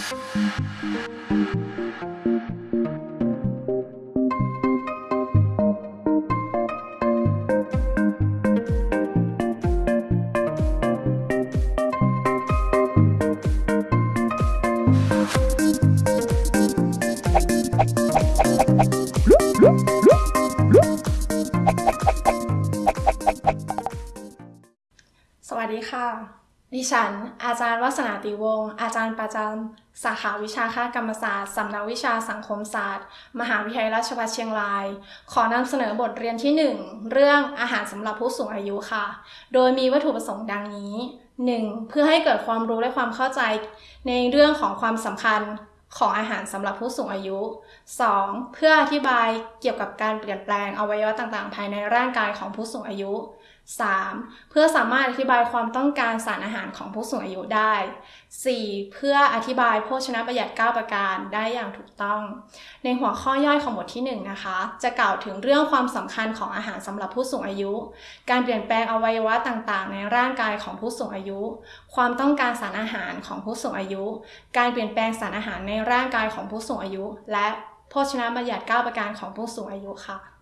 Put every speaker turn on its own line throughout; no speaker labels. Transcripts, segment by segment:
สวัสดีค่ะ ดิฉัน อาจารย์วัฒนาติวงศ์ อาจารย์ประจำสาขาวิชาค่ากรรมศาสตร์สำนักวิชาสังคมศาสตร์ มหาวิทยาลัยราชภัฏเชียงราย ขอนำเสนอบทเรียนที่ 1 เรื่องอาหารสำหรับผู้สูงอายุค่ะ โดยมีวัตถุประสงค์ดังนี้ 1. เพื่อให้เกิดความรู้และความเข้าใจ ในเรื่องของความสำคัญของอาหารสำหรับผู้สูงอายุ 2. เพื่ออธิบายเกี่ยวกับการเปลี่ยนแปลงอวัยวะต่างๆ ภายในร่างกายของผู้สูงอายุ 3. เพื่อสามารถอธิบายความต้องการสารอาหารของผู้สูงอายุได้ 4. เพื่ออธิบายโภชนะประหยัด 9 ประการได้อย่างถูกต้อง ในหัวข้อย่อยของบทที่ 1 นะคะ จะกล่าวถึงเรื่องความสำคัญของอาหารสำหรับผู้สูงอายุ การเปลี่ยนแปลงอวัยวะต่างๆ ในร่างกายของผู้สูงอายุ ความต้องการสารอาหารของผู้สูงอายุ การเปลี่ยนแปลงสารอาหารในร่างกายของผู้สูงอายุ และโภชนะบัญญัติ9ประการของผู้สูงอายุค่ะ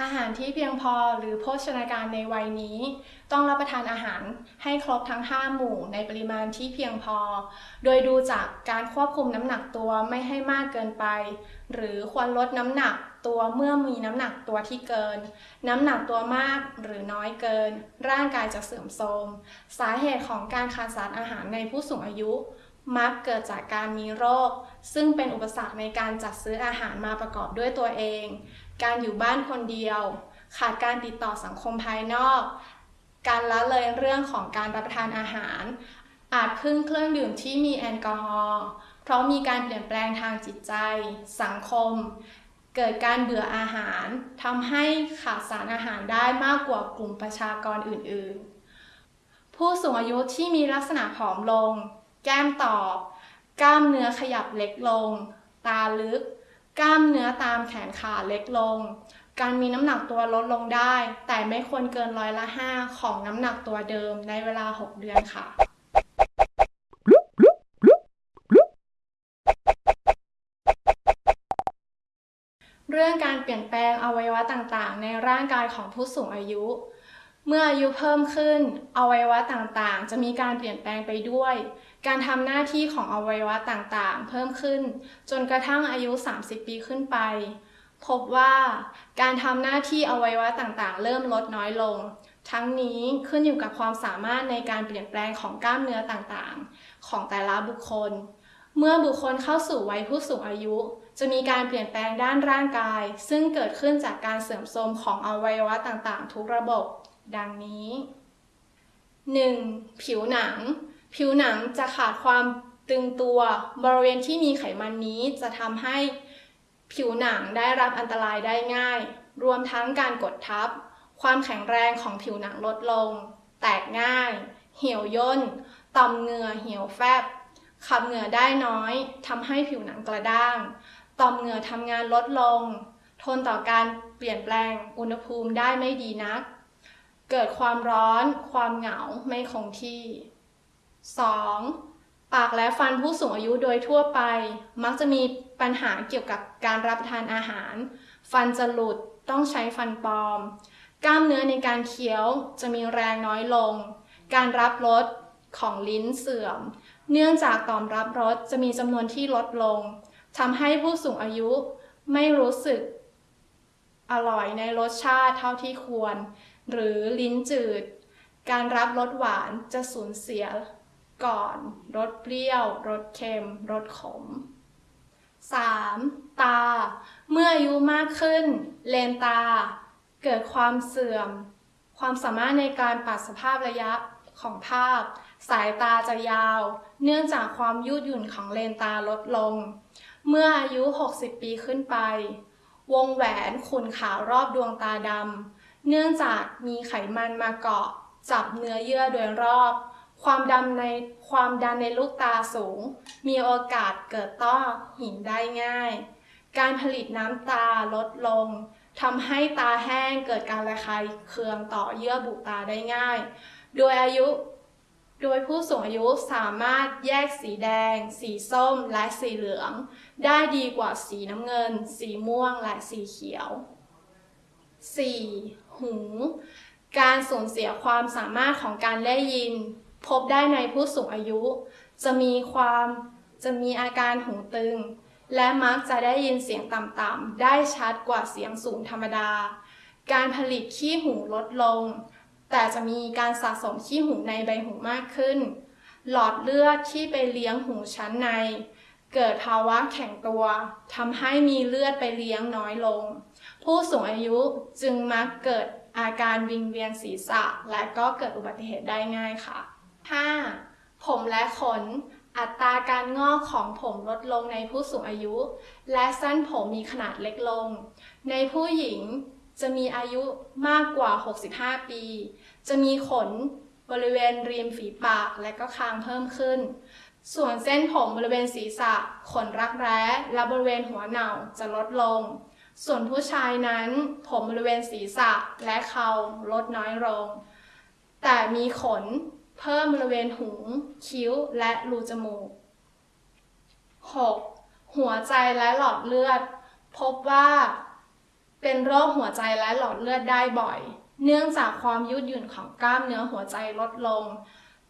อาหารที่เพียงพอหรือโภชนาการในวัยนี้ ต้องรับประทานอาหารให้ครบทั้ง 5 หมู่ในปริมาณที่เพียงพอ โดยดูจากการควบคุมน้ำหนักตัวไม่ให้มากเกินไป หรือควรลดน้ำหนักตัวเมื่อมีน้ำหนักตัวที่เกิน น้ำหนักตัวมากหรือน้อยเกิน ร่างกายจะเสื่อมโทรม สาเหตุของการขาดสารอาหารในผู้สูงอายุ มักเกิดจากการมีโรค ซึ่งเป็นอุปสรรคในการจัดซื้ออาหารมาประกอบด้วยตัวเอง การอยู่บ้านคนเดียว ขาดการติดต่อสังคมภายนอก การละเลยเรื่องของการรับประทานอาหาร อาจพึ่งเครื่องดื่มที่มีแอลกอฮอล์เพราะมีการเปลี่ยนแปลงทางจิตใจ สังคม เกิดการเบื่ออาหารทำให้ขาดสารอาหารได้มากกว่ากลุ่มประชากรอื่น ๆ ผู้สูงอายุที่มีลักษณะผอมลง แก้มตอบ กล้ามเนื้อขยับเล็กลง ตาลึก กล้ามเนื้อตามแขนขาเล็กลง การมีน้ำหนักตัวลดลงได้ แต่ไม่ควรเกินร้อยละ 5 ของน้ำหนักตัวเดิมในเวลา 6 เดือนค่ะเรื่องการเปลี่ยนแปลงอวัยวะต่างๆ ในร่างกายของผู้สูงอายุ เมื่ออายุเพิ่มขึ้น อวัยวะต่างๆ จะมีการเปลี่ยนแปลงไปด้วย การทำหน้าที่ของอวัยวะต่างๆ เพิ่มขึ้น จนกระทั่งอายุ 30 ปีขึ้นไป พบว่าการทำหน้าที่อวัยวะต่างๆ เริ่มลดน้อยลง ทั้งนี้ขึ้นอยู่กับความสามารถในการเปลี่ยนแปลงของกล้ามเนื้อต่างๆ ของแต่ละบุคคล เมื่อบุคคลเข้าสู่วัยผู้สูงอายุ จะมีการเปลี่ยนแปลงด้านร่างกาย ซึ่งเกิดขึ้นจากการเสื่อมโทรมของอวัยวะต่างๆ ทุกระบบ ดังนี้ 1. ผิวหนัง ผิวหนังจะขาดความตึงตัวบริเวณที่มีไขมันนี้จะทำให้ผิวหนังได้รับอันตรายได้ง่าย รวมทั้งการกดทับ ความแข็งแรงของผิวหนังลดลง แตกง่าย เหี่ยวย่น ต่อมเหงื่อเหี่ยวแฟบ ขับเหงื่อได้น้อยทำให้ผิวหนังกระด้าง ต่อมเหงื่อทำงานลดลง ทนต่อการเปลี่ยนแปลงอุณหภูมิได้ไม่ดีนัก เกิดความร้อน ความเหงาไม่คงที่ 2. ปากและฟันผู้สูงอายุโดยทั่วไป มักจะมีปัญหาเกี่ยวกับการรับประทานอาหาร ฟันจะหลุดต้องใช้ฟันปลอม กล้ามเนื้อในการเคี้ยวจะมีแรงน้อยลง การรับรสของลิ้นเสื่อม เนื่องจากต่อมรับรสจะมีจำนวนที่ลดลงทำให้ผู้สูงอายุไม่รู้สึกอร่อยในรสชาติเท่าที่ควร หรือลิ้นจืด การรับรสหวานจะสูญเสีย ก่อนรสเปรี้ยวรสเค็มรสขม 3. ตา เมื่ออายุมากขึ้น เลนตา เกิดความเสื่อม ความสามารถในการปรับสภาพระยะของภาพ สายตาจะยาว เนื่องจากความยืดหยุ่นของเลนตาลดลง เมื่ออายุ 60 ปีขึ้นไป วงแหวนขุ่นขาวรอบดวงตาดำเนื่องจากมีไขมันมาเกาะ จับเนื้อเยื่อโดยรอบ ความดำในความดันในลูกตาสูง มีโอกาสเกิดต้อหินได้ง่าย การผลิตน้ำตาลดลงทำให้ตาแห้งเกิดการระคายเคืองต่อเยื่อบุตาได้ง่าย โดยอายุ โดยผู้สูงอายุสามารถแยกสีแดง สีส้ม และสีเหลือง ได้ดีกว่าสีน้ำเงิน สีม่วง และสีเขียว 4. หู การสูญเสียความสามารถของการได้ยิน พบได้ในผู้สูงอายุ จะมีความจะมีอาการหูตึง และมักจะได้ยินเสียงต่ำๆได้ชัดกว่าเสียงสูงธรรมดา การผลิตขี้หูลดลง แต่จะมีการสะสมขี้หูในใบหูมากขึ้น หลอดเลือดที่ไปเลี้ยงหูชั้นใน เกิดภาวะแข็งตัวทำให้มีเลือดไปเลี้ยงน้อยลง ผู้สูงอายุจึงมักเกิดอาการวิงเวียนศีรษะ และก็เกิดอุบัติเหตุได้ง่ายค่ะ 5. ผมและขน อัตราการงอกของผมลดลงในผู้สูงอายุ และเส้นผมมีขนาดเล็กลง ในผู้หญิงจะมีอายุมากกว่า 65 ปี จะมีขนบริเวณริมฝีปากและก็คางเพิ่มขึ้น ส่วนเส้นผมบริเวณศีรษะ ขนรักแร้และบริเวณหัวเหน่าจะลดลง ส่วนผู้ชายนั้น ผมบริเวณศีรษะและเขาลดน้อยลง แต่มีขน เพิ่มบริเวณหูคิ้ว และรูจมูก 6. หัวใจและหลอดเลือด พบว่า เป็นโรคหัวใจและหลอดเลือดได้บ่อย เนื่องจากความยืดหยุ่นของกล้ามเนื้อหัวใจลดลง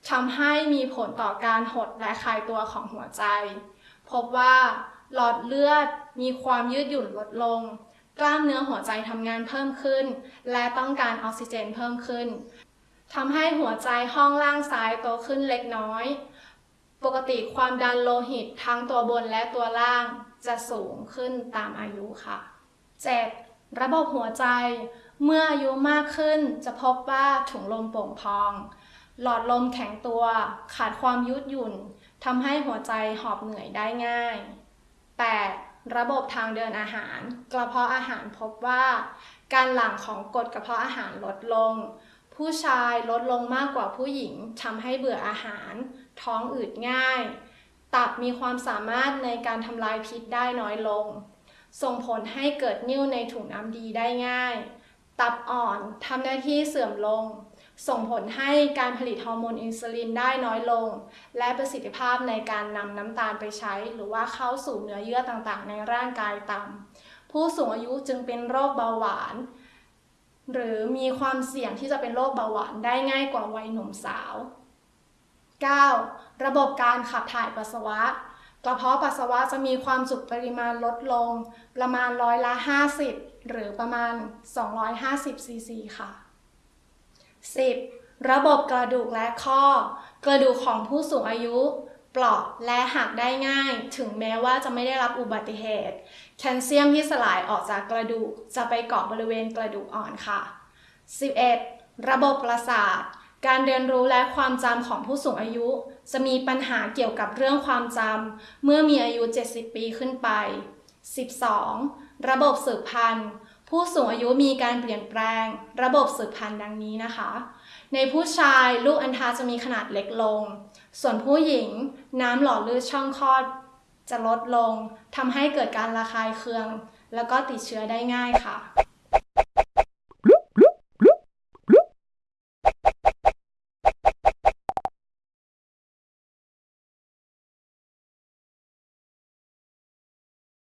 ทำให้มีผลต่อการหดและคลายตัวของหัวใจ พบว่า หลอดเลือดมีความยืดหยุ่นลดลง กล้ามเนื้อหัวใจทำงานเพิ่มขึ้น และต้องการออกซิเจนเพิ่มขึ้น ทำให้หัวใจห้องล่างซ้ายโตขึ้นเล็กน้อย ปกติความดันโลหิตทั้งตัวบนและตัวล่างจะสูงขึ้นตามอายุค่ะ 7. ระบบหัวใจ เมื่ออายุมากขึ้นจะพบว่าถุงลมโป่งพอง หลอดลมแข็งตัว ขาดความยืดหยุ่นทำให้หัวใจหอบเหนื่อยได้ง่าย 8. ระบบทางเดินอาหาร กระเพาะอาหารพบว่า การหลั่งของกรดกระเพาะอาหารลดลง ผู้ชายลดลงมากกว่าผู้หญิงทำให้เบื่ออาหาร ท้องอืดง่าย ตับมีความสามารถในการทำลายพิษได้น้อยลง ส่งผลให้เกิดนิ่วในถุงน้ำดีได้ง่าย ตับอ่อนทำหน้าที่เสื่อมลง ส่งผลให้การผลิตฮอร์โมนอินซูลินได้น้อยลง และประสิทธิภาพในการนำน้ำตาลไปใช้ หรือว่าเข้าสู่เนื้อเยื่อต่างๆ ในร่างกายต่ำผู้สูงอายุจึงเป็นโรคเบาหวาน หรือมีความเสี่ยงที่จะเป็นโรคเบาหวานได้ง่ายกว่าวัยหนุ่มสาว 9. ระบบการขับถ่ายปัสสาวะ กระเพาะปัสสาวะจะมีความจุปริมาณลดลง ประมาณร้อยละ 50 หรือประมาณ 250ซีซีค่ะ 10. ระบบกระดูกและข้อ กระดูกของผู้สูงอายุ เปราะและหักได้ง่าย ถึงแม้ว่าจะไม่ได้รับอุบัติเหตุ แคลเซียมที่สลายออกจากกระดูก จะไปเกาะบริเวณกระดูกอ่อนค่ะ 11. ระบบประสาท การเรียนรู้และความจำของผู้สูงอายุ จะมีปัญหาเกี่ยวกับเรื่องความจำเมื่อมีอายุ 70 ปีขึ้นไป 12. ระบบสืบพันธุ์ ผู้สูงอายุมีการเปลี่ยนแปลง ระบบสืบพันธุ์ดังนี้นะคะ ในผู้ชายลูกอัณฑาจะมีขนาดเล็กลง ส่วนผู้หญิงน้ำหล่อลื่นช่องคลอดจะลดลงทำให้เกิดการระคายเคือง แล้วก็ติดเชื้อได้ง่ายค่ะ